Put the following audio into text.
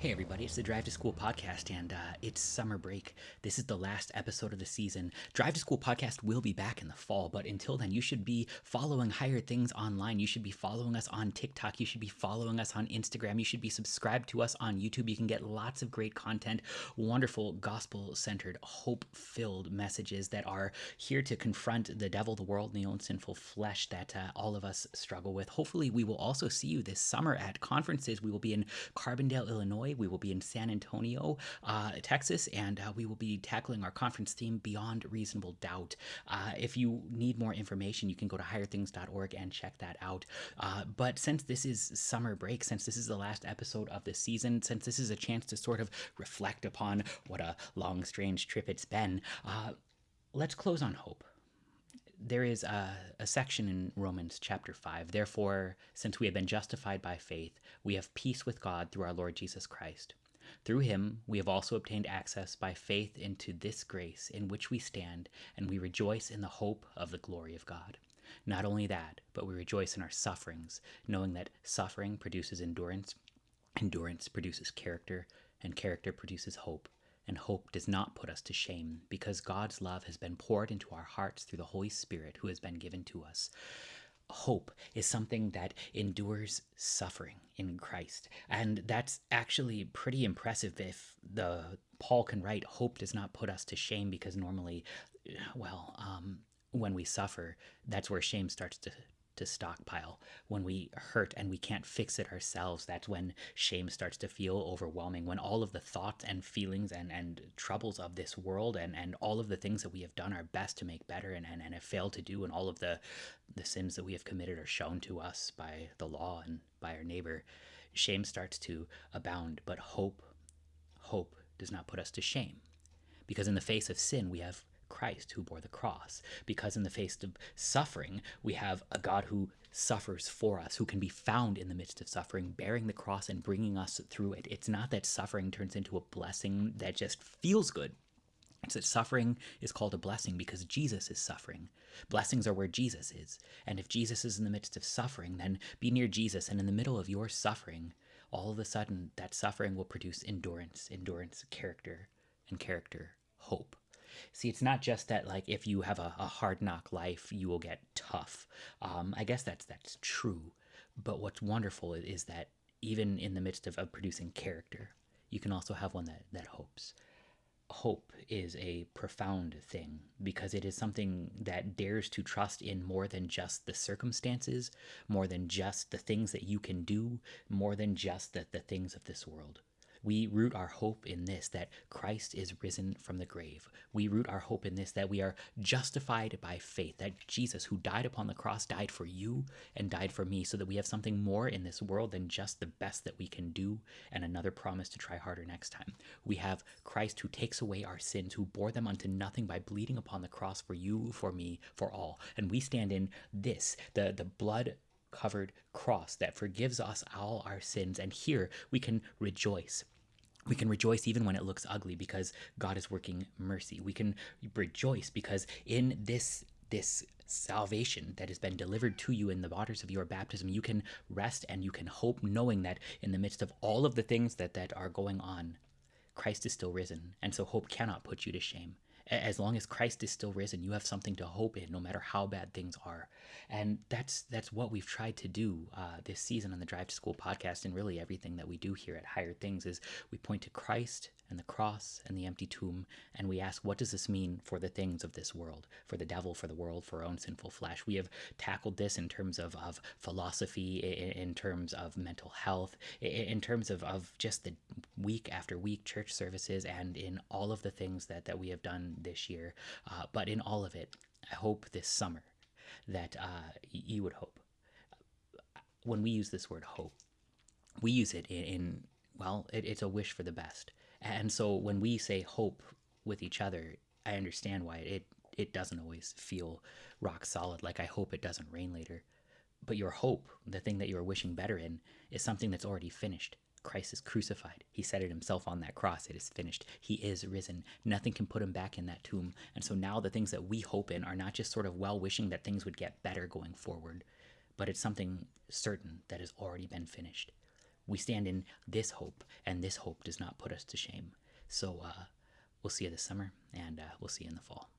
Hey everybody, it's the Drive to School podcast, and uh, it's summer break. This is the last episode of the season. Drive to School podcast will be back in the fall, but until then, you should be following Higher Things online. You should be following us on TikTok. You should be following us on Instagram. You should be subscribed to us on YouTube. You can get lots of great content, wonderful gospel centered, hope filled messages that are here to confront the devil, the world, and the own sinful flesh that uh, all of us struggle with. Hopefully, we will also see you this summer at conferences. We will be in Carbondale, Illinois. We will be in San Antonio, uh, Texas, and uh, we will be tackling our conference theme, Beyond Reasonable Doubt. Uh, if you need more information, you can go to higherthings.org and check that out. Uh, but since this is summer break, since this is the last episode of the season, since this is a chance to sort of reflect upon what a long, strange trip it's been, uh, let's close on hope there is a, a, section in Romans chapter 5. Therefore, since we have been justified by faith, we have peace with God through our Lord Jesus Christ. Through him, we have also obtained access by faith into this grace in which we stand, and we rejoice in the hope of the glory of God. Not only that, but we rejoice in our sufferings, knowing that suffering produces endurance, endurance produces character, and character produces hope and hope does not put us to shame because God's love has been poured into our hearts through the Holy Spirit who has been given to us. Hope is something that endures suffering in Christ. And that's actually pretty impressive if the Paul can write hope does not put us to shame because normally well, um, when we suffer, that's where shame starts to to stockpile. When we hurt and we can't fix it ourselves, that's when shame starts to feel overwhelming. When all of the thoughts and feelings and, and troubles of this world and, and all of the things that we have done our best to make better and, and, and have failed to do, and all of the, the sins that we have committed are shown to us by the law and by our neighbor, shame starts to abound. But hope, hope does not put us to shame. Because in the face of sin, we have Christ who bore the cross. Because in the face of suffering, we have a God who suffers for us, who can be found in the midst of suffering, bearing the cross and bringing us through it. It's not that suffering turns into a blessing that just feels good. It's that suffering is called a blessing because Jesus is suffering. Blessings are where Jesus is. And if Jesus is in the midst of suffering, then be near Jesus. And in the middle of your suffering, all of a sudden, that suffering will produce endurance, endurance, character, and character, hope. See, it's not just that like if you have a, a hard knock life, you will get tough. Um, I guess that's that's true. But what's wonderful is that even in the midst of, of producing character, you can also have one that, that hopes. Hope is a profound thing because it is something that dares to trust in more than just the circumstances, more than just the things that you can do, more than just the, the things of this world. We root our hope in this that Christ is risen from the grave. We root our hope in this that we are justified by faith, that Jesus, who died upon the cross, died for you and died for me, so that we have something more in this world than just the best that we can do and another promise to try harder next time. We have Christ who takes away our sins, who bore them unto nothing by bleeding upon the cross for you, for me, for all. And we stand in this, the, the blood covered cross that forgives us all our sins. And here we can rejoice. We can rejoice even when it looks ugly because God is working mercy. We can rejoice because in this this salvation that has been delivered to you in the waters of your baptism, you can rest and you can hope knowing that in the midst of all of the things that, that are going on, Christ is still risen. And so hope cannot put you to shame as long as Christ is still risen, you have something to hope in, no matter how bad things are. And that's that's what we've tried to do uh, this season on the Drive to School podcast, and really everything that we do here at Higher Things is we point to Christ and the cross and the empty tomb, and we ask, what does this mean for the things of this world, for the devil, for the world, for our own sinful flesh? We have tackled this in terms of, of philosophy, in, terms of mental health, in terms of, of just the week after week church services, and in all of the things that, that we have done this year. Uh, but in all of it, I hope this summer that uh, you would hope. When we use this word hope, we use it in, in well, it, it's a wish for the best. And so when we say hope with each other, I understand why it it doesn't always feel rock solid. Like I hope it doesn't rain later. But your hope, the thing that you're wishing better in, is something that's already finished. Christ is crucified. He set it himself on that cross. It is finished. He is risen. Nothing can put him back in that tomb. And so now the things that we hope in are not just sort of well wishing that things would get better going forward, but it's something certain that has already been finished. We stand in this hope, and this hope does not put us to shame. So uh, we'll see you this summer, and uh, we'll see you in the fall.